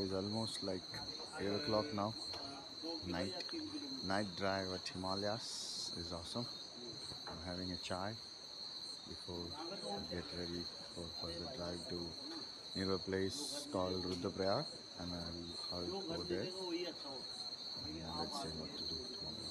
It is almost like 8 o'clock now. Night night drive at Himalayas is awesome. I'm having a chai before I get ready for further drive to near a place called Rudraprayag and I'll, I'll go there and let's see what to do tomorrow.